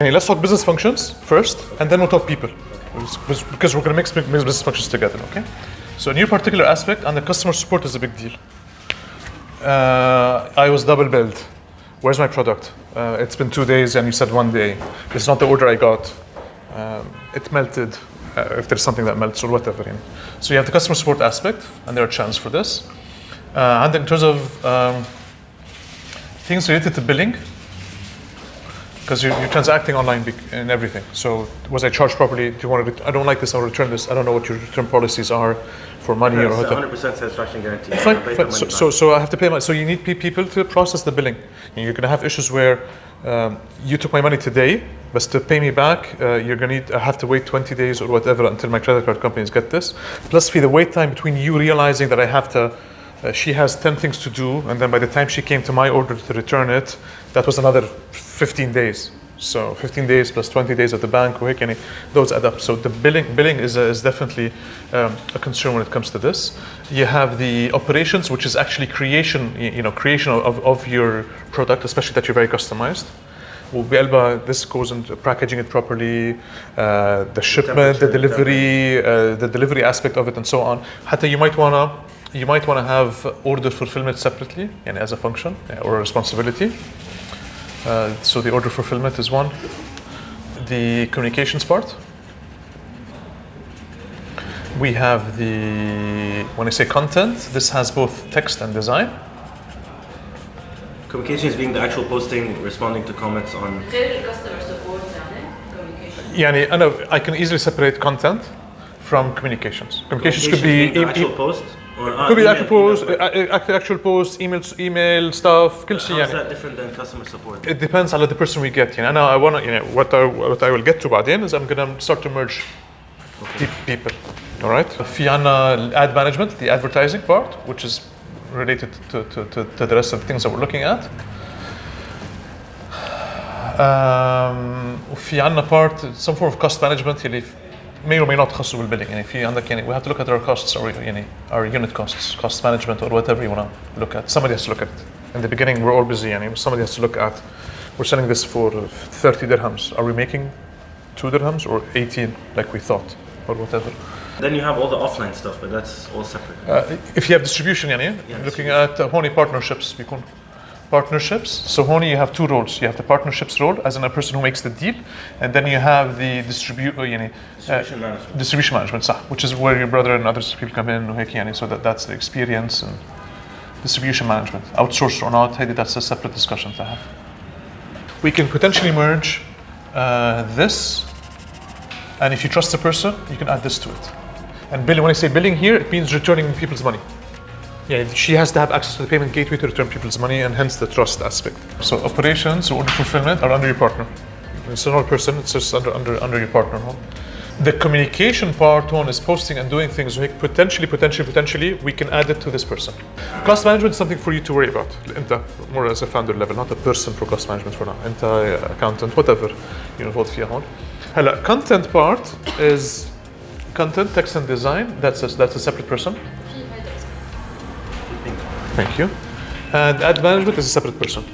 Hey, let's talk business functions first, and then we'll talk people, because we're going to mix business functions together. Okay. So, in your particular aspect, and the customer support is a big deal. Uh, I was double billed. Where's my product? Uh, it's been two days, and you said one day. It's not the order I got. Um, it melted. Uh, if there's something that melts or whatever. You know. So you have the customer support aspect, and there are channels for this. Uh, and in terms of um, things related to billing, because you're, you're, transacting online and everything. So was I charged properly? Do you want to? I don't like this. I'll return this. I don't know what your return policies are for money yeah, or it's 100% satisfaction guarantee. Fine, fine. So, so, so, I have to pay my. So you need people to process the billing. And you're going to have issues where um, you took my money today, but to pay me back, uh, you're going to need. I have to wait 20 days or whatever until my credit card companies get this. Plus, for the wait time between you realizing that I have to. Uh, she has 10 things to do, and then by the time she came to my order to return it, that was another 15 days. So 15 days plus 20 days at the bank, those add up. So the billing billing is, is definitely um, a concern when it comes to this. You have the operations, which is actually creation, you know, creation of, of your product, especially that you're very customized. This goes into packaging it properly, uh, the shipment, the delivery, uh, the delivery aspect of it, and so on. Hatta you might wanna you might want to have order fulfillment separately and as a function or a responsibility. Uh, so the order fulfillment is one. The communications part. We have the, when I say content, this has both text and design. Communications being the actual posting, responding to comments on... customer support يعني أنا I can easily separate content from communications. Communications could be... The actual post? could be actual post, actual post, email, email stuff, كل شيء يعني. How is that different than customer support? It depends on the person we get. يعني أنا I wanna, you know, what I, what I will get to بعدين is I'm gonna start to merge okay. people. All right. في عنا ad management, the advertising part, which is related to, to, to, to the rest of the things that we're looking at. Um, وفي عنا part, some form of cost management اللي may or may not تخصوا بالبيلينج يعني في عندك يعني we have to look at our costs or يعني our unit costs cost management or whatever you want to look at somebody has to look at it in the beginning we're all busy يعني somebody has to look at we're selling this for 30 dirhams are we making 2 dirhams or 18 like we thought or whatever then you have all the offline stuff but that's all separate uh, if you have distribution يعني yeah, looking at uh, هوني partnerships بيكون partnerships. So Honi, you have two roles. You have the partnerships role as in a person who makes the deal, and then you have the distribu- uh, uh distribution, management. distribution management, which is where your brother and other people come in, so that, that's the experience and distribution management. Outsourced or not, that's a separate discussion to have. We can potentially merge uh, this, and if you trust the person, you can add this to it. And billing, when I say billing here, it means returning people's money. Yeah, she has to have access to the payment gateway to return people's money and hence the trust aspect. So operations, order fulfillment are under your partner. It's not a person, it's just under under under your partner. Huh? The communication part one is posting and doing things like potentially, potentially, potentially, we can add it to this person. Cost management is something for you to worry about. Inta, more as a founder level, not a person for cost management for now. Inta, accountant, whatever you're involved فيها هون. هلا content part is content, text and design. That's a, that's a separate person. Thank you. Uh, and ad management is a separate person.